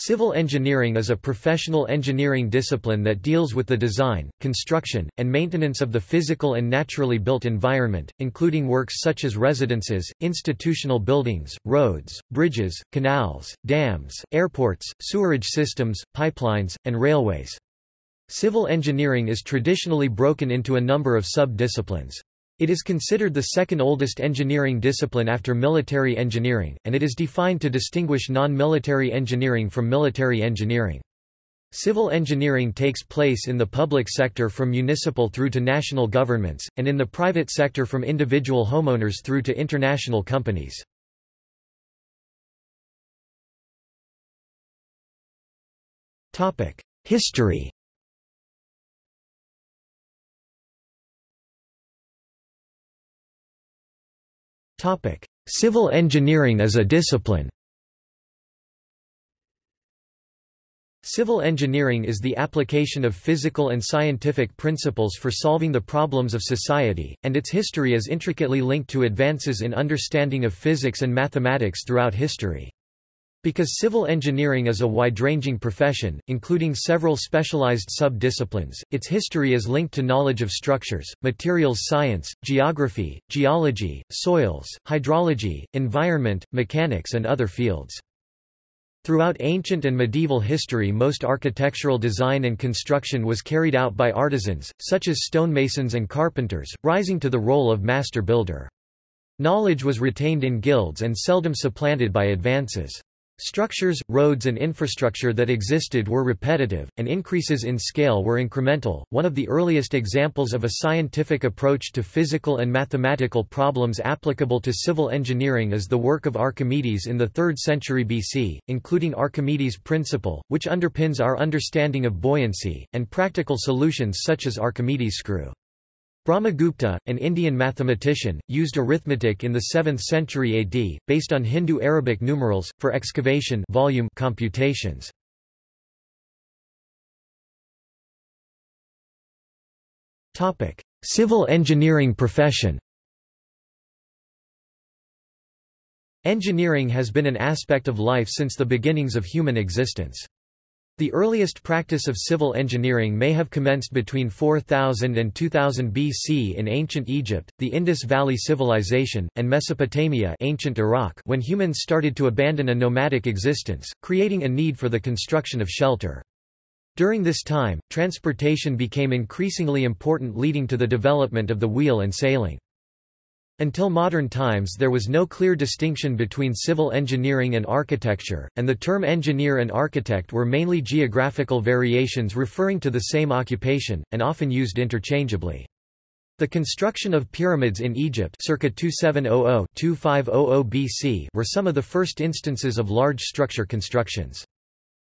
Civil engineering is a professional engineering discipline that deals with the design, construction, and maintenance of the physical and naturally built environment, including works such as residences, institutional buildings, roads, bridges, canals, dams, airports, sewerage systems, pipelines, and railways. Civil engineering is traditionally broken into a number of sub-disciplines. It is considered the second oldest engineering discipline after military engineering, and it is defined to distinguish non-military engineering from military engineering. Civil engineering takes place in the public sector from municipal through to national governments, and in the private sector from individual homeowners through to international companies. History Topic: Civil engineering as a discipline. Civil engineering is the application of physical and scientific principles for solving the problems of society, and its history is intricately linked to advances in understanding of physics and mathematics throughout history. Because civil engineering is a wide-ranging profession, including several specialized sub-disciplines, its history is linked to knowledge of structures, materials science, geography, geology, soils, hydrology, environment, mechanics and other fields. Throughout ancient and medieval history most architectural design and construction was carried out by artisans, such as stonemasons and carpenters, rising to the role of master builder. Knowledge was retained in guilds and seldom supplanted by advances. Structures, roads and infrastructure that existed were repetitive, and increases in scale were incremental. One of the earliest examples of a scientific approach to physical and mathematical problems applicable to civil engineering is the work of Archimedes in the 3rd century BC, including Archimedes' principle, which underpins our understanding of buoyancy, and practical solutions such as Archimedes' screw. Brahmagupta, an Indian mathematician, used arithmetic in the 7th century AD, based on Hindu-Arabic numerals, for excavation volume computations. Civil engineering profession Engineering has been an aspect of life since the beginnings of human existence. The earliest practice of civil engineering may have commenced between 4000 and 2000 BC in ancient Egypt, the Indus Valley Civilization, and Mesopotamia ancient Iraq when humans started to abandon a nomadic existence, creating a need for the construction of shelter. During this time, transportation became increasingly important leading to the development of the wheel and sailing. Until modern times there was no clear distinction between civil engineering and architecture, and the term engineer and architect were mainly geographical variations referring to the same occupation, and often used interchangeably. The construction of pyramids in Egypt circa 2700–2500 BC were some of the first instances of large structure constructions.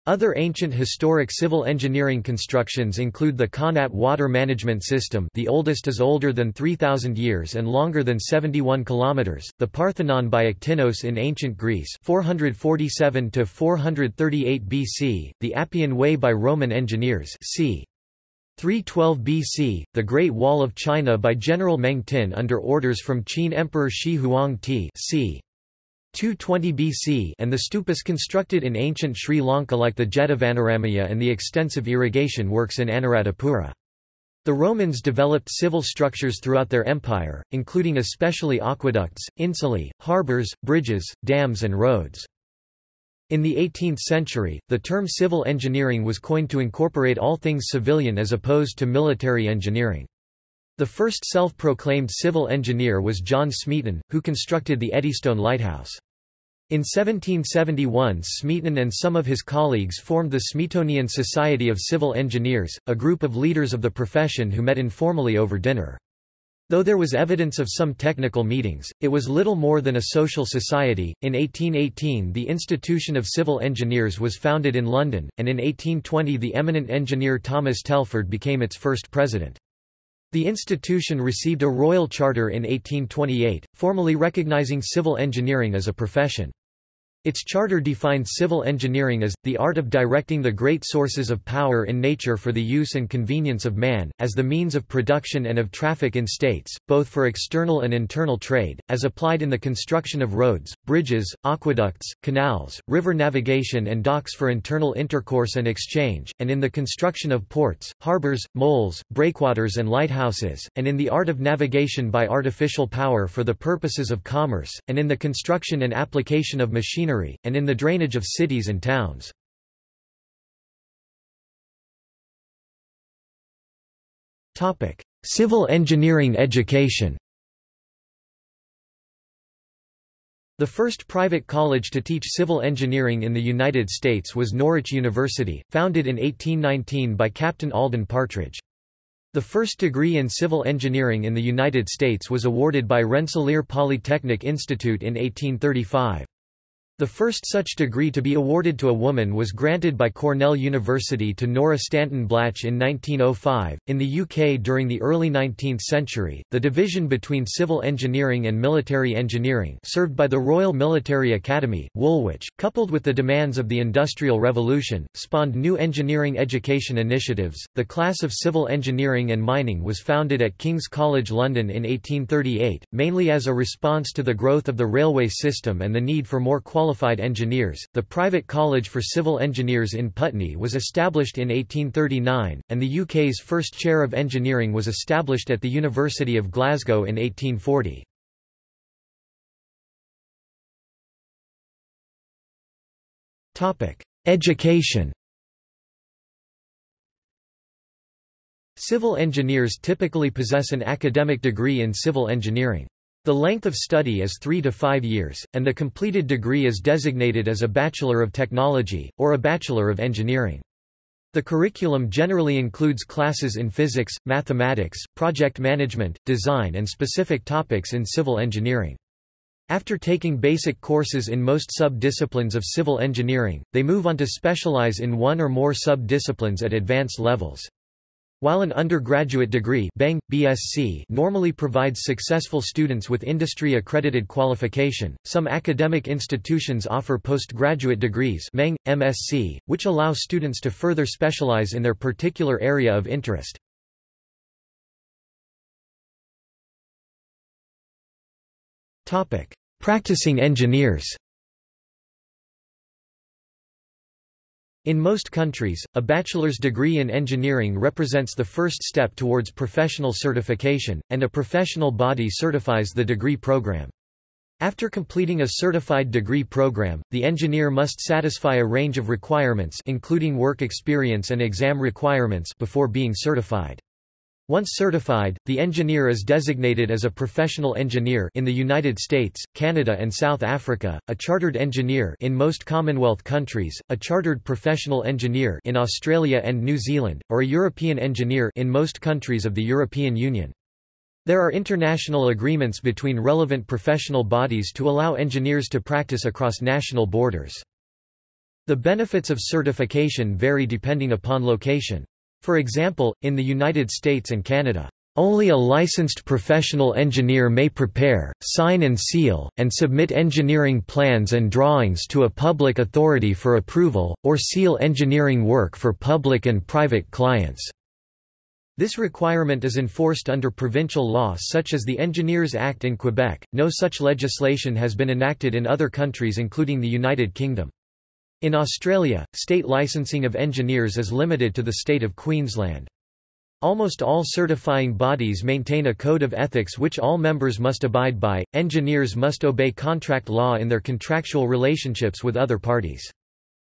Other ancient historic civil engineering constructions include the Qanat water management system the oldest is older than 3,000 years and longer than 71 kilometers, the Parthenon by Iktinos in ancient Greece 447 438 BC, the Appian Way by Roman engineers c. 312 BC, the Great Wall of China by General Meng Tin under orders from Qin Emperor Shi Huang Ti c. 220 BC and the stupas constructed in ancient Sri Lanka like the Jetavanaramaya and the extensive irrigation works in Anuradhapura. The Romans developed civil structures throughout their empire, including especially aqueducts, insulae, harbours, bridges, dams and roads. In the 18th century, the term civil engineering was coined to incorporate all things civilian as opposed to military engineering. The first self-proclaimed civil engineer was John Smeaton, who constructed the Eddystone Lighthouse. In 1771 Smeaton and some of his colleagues formed the Smeatonian Society of Civil Engineers, a group of leaders of the profession who met informally over dinner. Though there was evidence of some technical meetings, it was little more than a social society. In 1818, the Institution of Civil Engineers was founded in London, and in 1820 the eminent engineer Thomas Telford became its first president. The institution received a royal charter in 1828, formally recognizing civil engineering as a profession. Its charter defined civil engineering as, the art of directing the great sources of power in nature for the use and convenience of man, as the means of production and of traffic in states, both for external and internal trade, as applied in the construction of roads, bridges, aqueducts, canals, river navigation and docks for internal intercourse and exchange, and in the construction of ports, harbors, moles, breakwaters and lighthouses, and in the art of navigation by artificial power for the purposes of commerce, and in the construction and application of machinery, and in the drainage of cities and towns. Civil engineering education The first private college to teach civil engineering in the United States was Norwich University, founded in 1819 by Captain Alden Partridge. The first degree in civil engineering in the United States was awarded by Rensselaer Polytechnic Institute in 1835. The first such degree to be awarded to a woman was granted by Cornell University to Nora Stanton Blatch in 1905. In the UK during the early 19th century, the division between civil engineering and military engineering, served by the Royal Military Academy, Woolwich, coupled with the demands of the Industrial Revolution, spawned new engineering education initiatives. The class of civil engineering and mining was founded at King's College London in 1838, mainly as a response to the growth of the railway system and the need for more qualified qualified engineers. The private college for civil engineers in Putney was established in 1839, and the UK's first chair of engineering was established at the University of Glasgow in 1840. Topic: Education. Civil engineers typically possess an academic degree in civil engineering. The length of study is three to five years, and the completed degree is designated as a Bachelor of Technology, or a Bachelor of Engineering. The curriculum generally includes classes in physics, mathematics, project management, design and specific topics in civil engineering. After taking basic courses in most sub-disciplines of civil engineering, they move on to specialize in one or more sub-disciplines at advanced levels. While an undergraduate degree BEng, BSc normally provides successful students with industry-accredited qualification, some academic institutions offer postgraduate degrees MEng, MSc, which allow students to further specialize in their particular area of interest. Practicing engineers In most countries, a bachelor's degree in engineering represents the first step towards professional certification, and a professional body certifies the degree program. After completing a certified degree program, the engineer must satisfy a range of requirements including work experience and exam requirements before being certified. Once certified, the engineer is designated as a professional engineer in the United States, Canada and South Africa, a chartered engineer in most Commonwealth countries, a chartered professional engineer in Australia and New Zealand, or a European engineer in most countries of the European Union. There are international agreements between relevant professional bodies to allow engineers to practice across national borders. The benefits of certification vary depending upon location. For example, in the United States and Canada, only a licensed professional engineer may prepare, sign and seal, and submit engineering plans and drawings to a public authority for approval, or seal engineering work for public and private clients. This requirement is enforced under provincial law such as the Engineers Act in Quebec. No such legislation has been enacted in other countries including the United Kingdom. In Australia, state licensing of engineers is limited to the state of Queensland. Almost all certifying bodies maintain a code of ethics which all members must abide by. Engineers must obey contract law in their contractual relationships with other parties.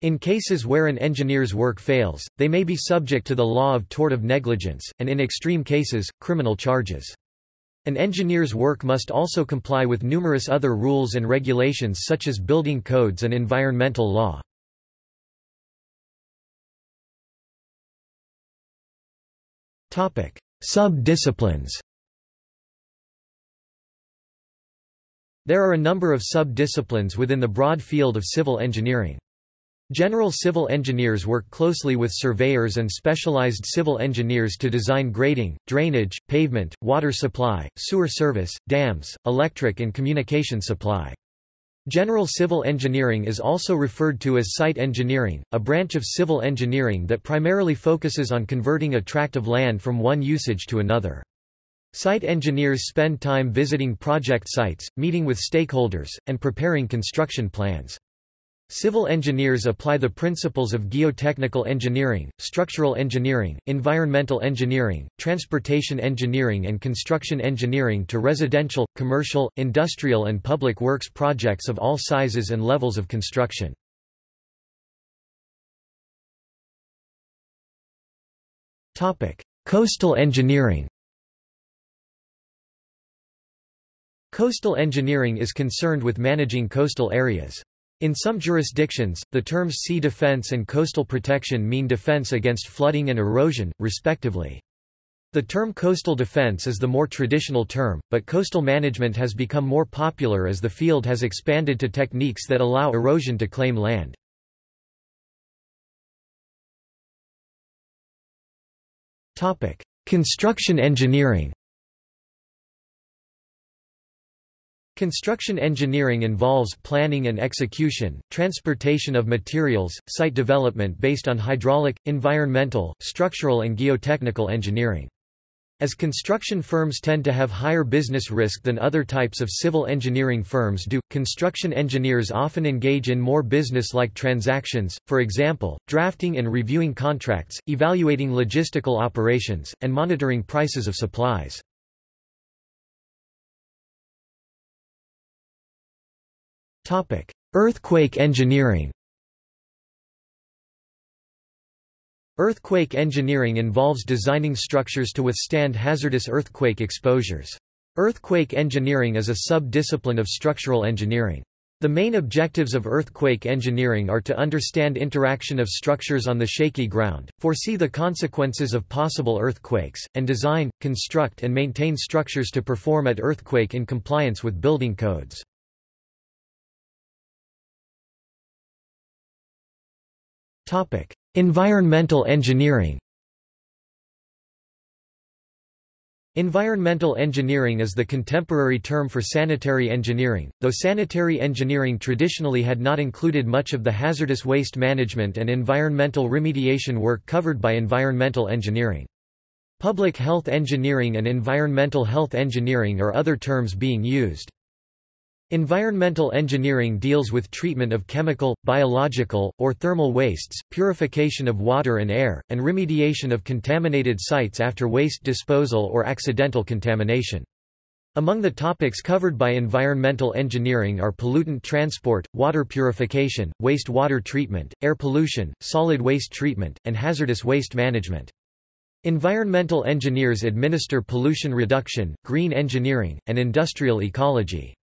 In cases where an engineer's work fails, they may be subject to the law of tort of negligence, and in extreme cases, criminal charges. An engineer's work must also comply with numerous other rules and regulations such as building codes and environmental law. Sub-disciplines There are a number of sub-disciplines within the broad field of civil engineering. General civil engineers work closely with surveyors and specialized civil engineers to design grading, drainage, pavement, water supply, sewer service, dams, electric and communication supply. General civil engineering is also referred to as site engineering, a branch of civil engineering that primarily focuses on converting a tract of land from one usage to another. Site engineers spend time visiting project sites, meeting with stakeholders, and preparing construction plans. Civil engineers apply the principles of geotechnical engineering, structural engineering, environmental engineering, transportation engineering and construction engineering to residential, commercial, industrial and public works projects of all sizes and levels of construction. Coastal engineering Coastal engineering is concerned with managing coastal areas. In some jurisdictions, the terms sea defense and coastal protection mean defense against flooding and erosion, respectively. The term coastal defense is the more traditional term, but coastal management has become more popular as the field has expanded to techniques that allow erosion to claim land. Construction engineering Construction engineering involves planning and execution, transportation of materials, site development based on hydraulic, environmental, structural and geotechnical engineering. As construction firms tend to have higher business risk than other types of civil engineering firms do, construction engineers often engage in more business-like transactions, for example, drafting and reviewing contracts, evaluating logistical operations, and monitoring prices of supplies. Topic: Earthquake engineering. Earthquake engineering involves designing structures to withstand hazardous earthquake exposures. Earthquake engineering is a sub-discipline of structural engineering. The main objectives of earthquake engineering are to understand interaction of structures on the shaky ground, foresee the consequences of possible earthquakes, and design, construct and maintain structures to perform at earthquake in compliance with building codes. Topic: Environmental engineering. Environmental engineering is the contemporary term for sanitary engineering, though sanitary engineering traditionally had not included much of the hazardous waste management and environmental remediation work covered by environmental engineering. Public health engineering and environmental health engineering are other terms being used. Environmental engineering deals with treatment of chemical, biological, or thermal wastes, purification of water and air, and remediation of contaminated sites after waste disposal or accidental contamination. Among the topics covered by environmental engineering are pollutant transport, water purification, waste water treatment, air pollution, solid waste treatment, and hazardous waste management. Environmental engineers administer pollution reduction, green engineering, and industrial ecology.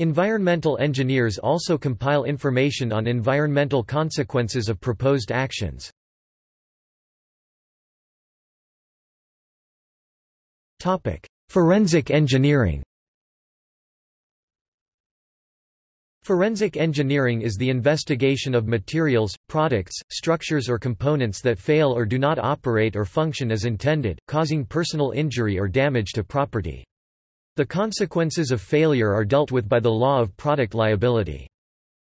Environmental engineers also compile information on environmental consequences of proposed actions. Forensic engineering Forensic engineering is the investigation of materials, products, structures or components that fail or do not operate or function as intended, causing personal injury or damage to property. The consequences of failure are dealt with by the law of product liability.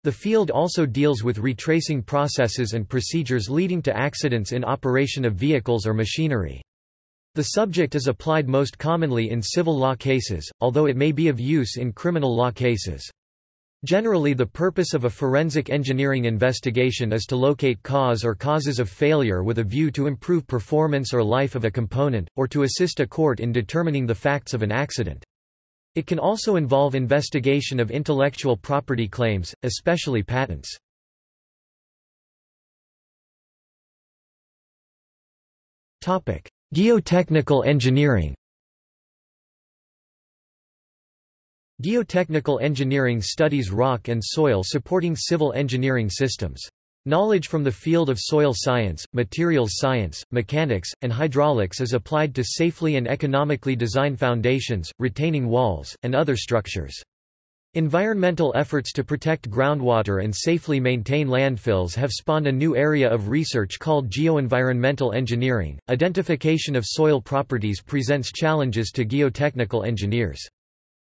The field also deals with retracing processes and procedures leading to accidents in operation of vehicles or machinery. The subject is applied most commonly in civil law cases, although it may be of use in criminal law cases. Generally the purpose of a forensic engineering investigation is to locate cause or causes of failure with a view to improve performance or life of a component, or to assist a court in determining the facts of an accident. It can also involve investigation of intellectual property claims, especially patents. Geotechnical engineering Geotechnical engineering studies rock and soil supporting civil engineering systems. Knowledge from the field of soil science, materials science, mechanics, and hydraulics is applied to safely and economically design foundations, retaining walls, and other structures. Environmental efforts to protect groundwater and safely maintain landfills have spawned a new area of research called geoenvironmental engineering. Identification of soil properties presents challenges to geotechnical engineers.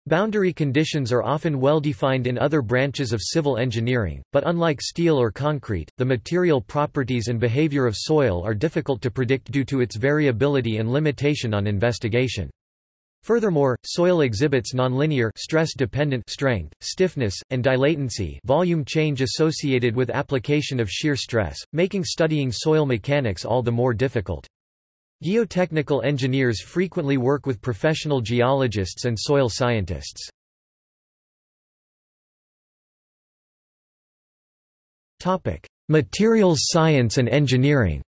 Boundary conditions are often well defined in other branches of civil engineering, but unlike steel or concrete, the material properties and behavior of soil are difficult to predict due to its variability and limitation on investigation. Furthermore, soil exhibits nonlinear stress-dependent strength, stiffness, and dilatancy volume change associated with application of shear stress, making studying soil mechanics all the more difficult. Geotechnical engineers frequently work with professional geologists and soil scientists. Materials science and engineering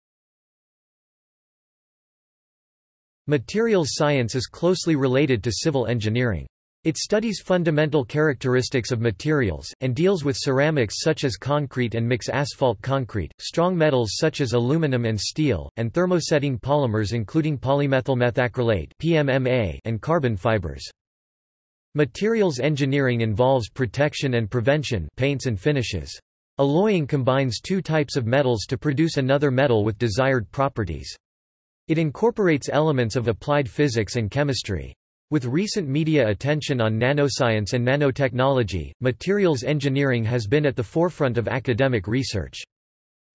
Materials science is closely related to civil engineering. It studies fundamental characteristics of materials, and deals with ceramics such as concrete and mix asphalt concrete, strong metals such as aluminum and steel, and thermosetting polymers including polymethylmethacrylate PMMA and carbon fibers. Materials engineering involves protection and prevention paints and finishes. Alloying combines two types of metals to produce another metal with desired properties. It incorporates elements of applied physics and chemistry. With recent media attention on nanoscience and nanotechnology, materials engineering has been at the forefront of academic research.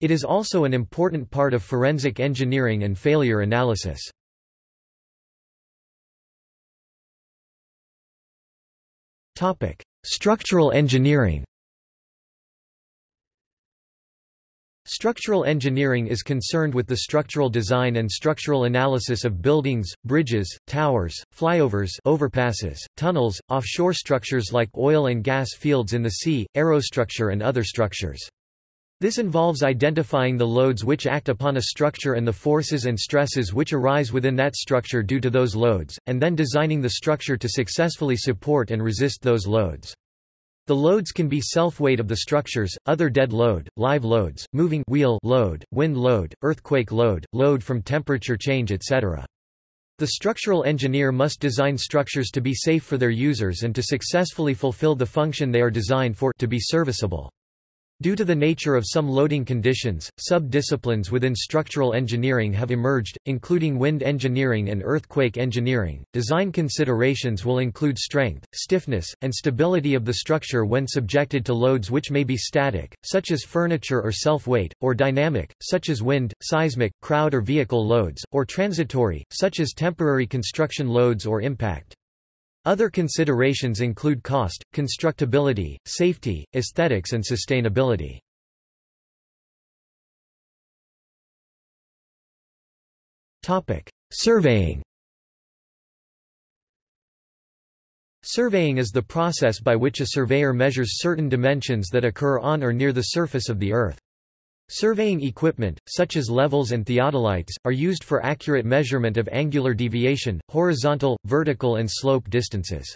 It is also an important part of forensic engineering and failure analysis. Structural engineering Structural engineering is concerned with the structural design and structural analysis of buildings, bridges, towers, flyovers overpasses, tunnels, offshore structures like oil and gas fields in the sea, aerostructure and other structures. This involves identifying the loads which act upon a structure and the forces and stresses which arise within that structure due to those loads, and then designing the structure to successfully support and resist those loads. The loads can be self-weight of the structures, other dead load, live loads, moving wheel load, wind load, earthquake load, load from temperature change etc. The structural engineer must design structures to be safe for their users and to successfully fulfill the function they are designed for to be serviceable. Due to the nature of some loading conditions, sub-disciplines within structural engineering have emerged, including wind engineering and earthquake engineering. Design considerations will include strength, stiffness, and stability of the structure when subjected to loads which may be static, such as furniture or self-weight, or dynamic, such as wind, seismic, crowd or vehicle loads, or transitory, such as temporary construction loads or impact. Other considerations include cost, constructability, safety, aesthetics and sustainability. Surveying Surveying is the process by which a surveyor measures certain dimensions that occur on or near the surface of the Earth. Surveying equipment, such as levels and theodolites, are used for accurate measurement of angular deviation, horizontal, vertical and slope distances.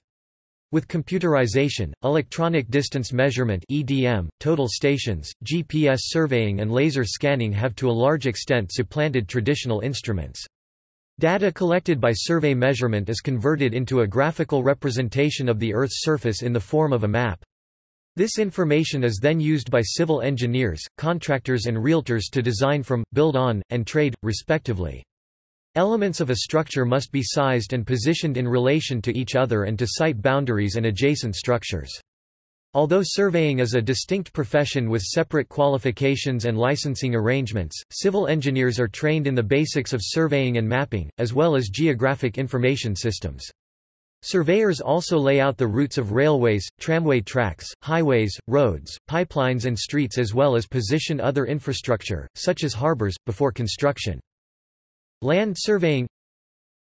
With computerization, electronic distance measurement EDM, total stations, GPS surveying and laser scanning have to a large extent supplanted traditional instruments. Data collected by survey measurement is converted into a graphical representation of the Earth's surface in the form of a map. This information is then used by civil engineers, contractors and realtors to design from, build on, and trade, respectively. Elements of a structure must be sized and positioned in relation to each other and to site boundaries and adjacent structures. Although surveying is a distinct profession with separate qualifications and licensing arrangements, civil engineers are trained in the basics of surveying and mapping, as well as geographic information systems. Surveyors also lay out the routes of railways, tramway tracks, highways, roads, pipelines and streets as well as position other infrastructure, such as harbors, before construction. Land surveying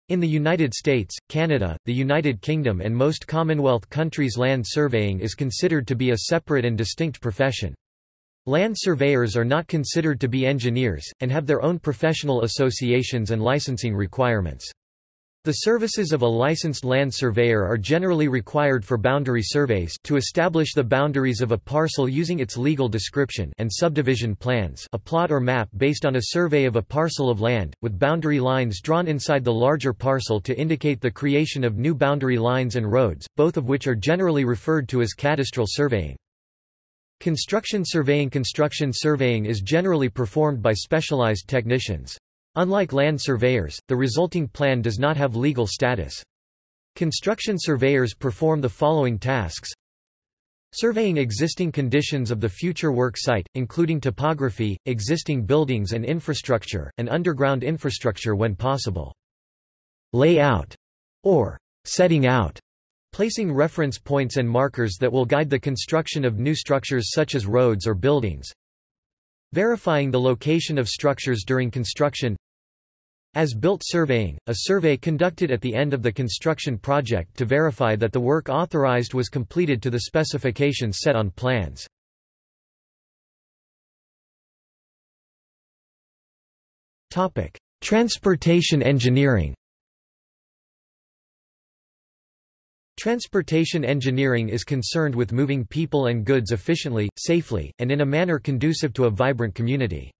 In the United States, Canada, the United Kingdom and most Commonwealth countries land surveying is considered to be a separate and distinct profession. Land surveyors are not considered to be engineers, and have their own professional associations and licensing requirements. The services of a licensed land surveyor are generally required for boundary surveys to establish the boundaries of a parcel using its legal description and subdivision plans a plot or map based on a survey of a parcel of land, with boundary lines drawn inside the larger parcel to indicate the creation of new boundary lines and roads, both of which are generally referred to as cadastral surveying. Construction surveying Construction surveying is generally performed by specialized technicians. Unlike land surveyors, the resulting plan does not have legal status. Construction surveyors perform the following tasks Surveying existing conditions of the future work site, including topography, existing buildings and infrastructure, and underground infrastructure when possible. Layout, or setting out, placing reference points and markers that will guide the construction of new structures such as roads or buildings, verifying the location of structures during construction, as-built surveying, a survey conducted at the end of the construction project to verify that the work authorized was completed to the specifications set on plans. Transportation engineering Transportation engineering is concerned with moving people and goods efficiently, safely, and in a manner conducive to a vibrant community.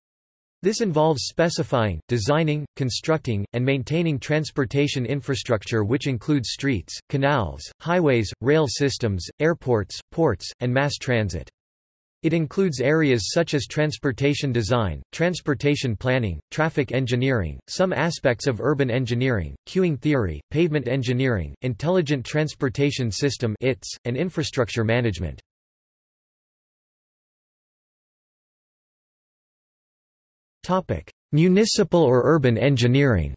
This involves specifying, designing, constructing, and maintaining transportation infrastructure which includes streets, canals, highways, rail systems, airports, ports, and mass transit. It includes areas such as transportation design, transportation planning, traffic engineering, some aspects of urban engineering, queuing theory, pavement engineering, intelligent transportation system and infrastructure management. Municipal or urban engineering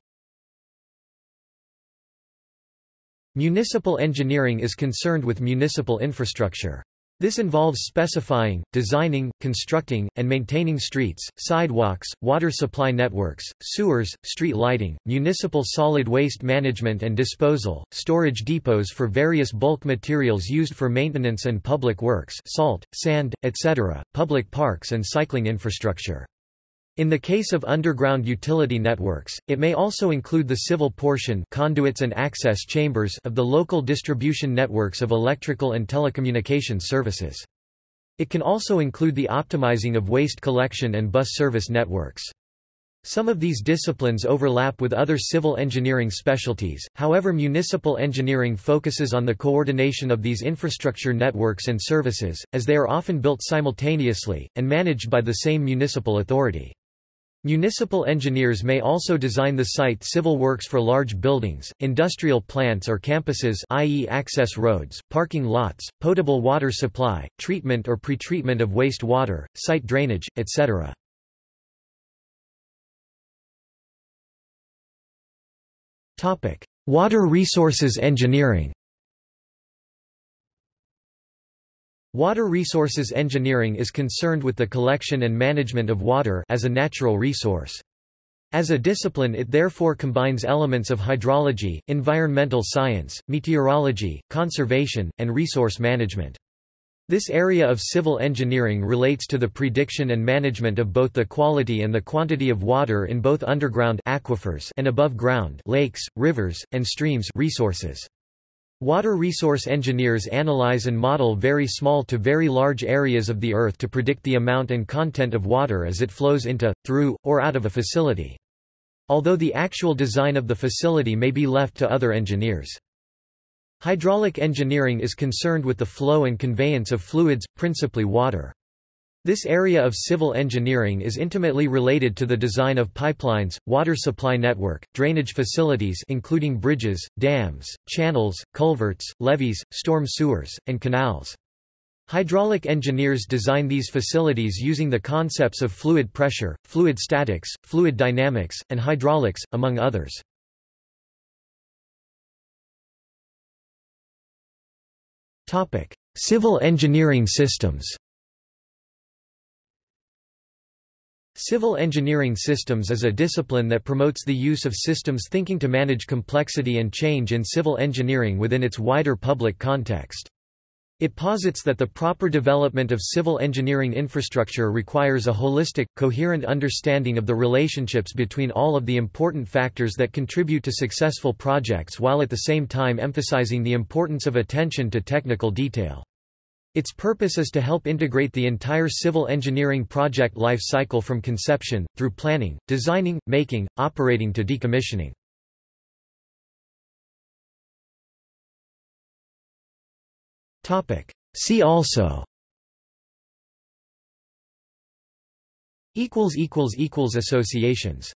Municipal engineering is concerned with municipal infrastructure. This involves specifying, designing, constructing, and maintaining streets, sidewalks, water supply networks, sewers, street lighting, municipal solid waste management and disposal, storage depots for various bulk materials used for maintenance and public works salt, sand, etc., public parks and cycling infrastructure. In the case of underground utility networks, it may also include the civil portion conduits and access chambers of the local distribution networks of electrical and telecommunications services. It can also include the optimizing of waste collection and bus service networks. Some of these disciplines overlap with other civil engineering specialties, however municipal engineering focuses on the coordination of these infrastructure networks and services, as they are often built simultaneously, and managed by the same municipal authority. Municipal engineers may also design the site civil works for large buildings, industrial plants or campuses i.e. access roads, parking lots, potable water supply, treatment or pretreatment of waste water, site drainage, etc. Water resources engineering Water resources engineering is concerned with the collection and management of water as a natural resource. As a discipline it therefore combines elements of hydrology, environmental science, meteorology, conservation, and resource management. This area of civil engineering relates to the prediction and management of both the quality and the quantity of water in both underground aquifers and above ground lakes, rivers, and streams resources. Water resource engineers analyze and model very small to very large areas of the Earth to predict the amount and content of water as it flows into, through, or out of a facility. Although the actual design of the facility may be left to other engineers. Hydraulic engineering is concerned with the flow and conveyance of fluids, principally water. This area of civil engineering is intimately related to the design of pipelines, water supply network, drainage facilities including bridges, dams, channels, culverts, levees, storm sewers, and canals. Hydraulic engineers design these facilities using the concepts of fluid pressure, fluid statics, fluid dynamics, and hydraulics, among others. Civil engineering systems Civil engineering systems is a discipline that promotes the use of systems thinking to manage complexity and change in civil engineering within its wider public context. It posits that the proper development of civil engineering infrastructure requires a holistic, coherent understanding of the relationships between all of the important factors that contribute to successful projects while at the same time emphasizing the importance of attention to technical detail. Its purpose is to help integrate the entire civil engineering project life cycle from conception, through planning, designing, making, operating to decommissioning. See also. Associations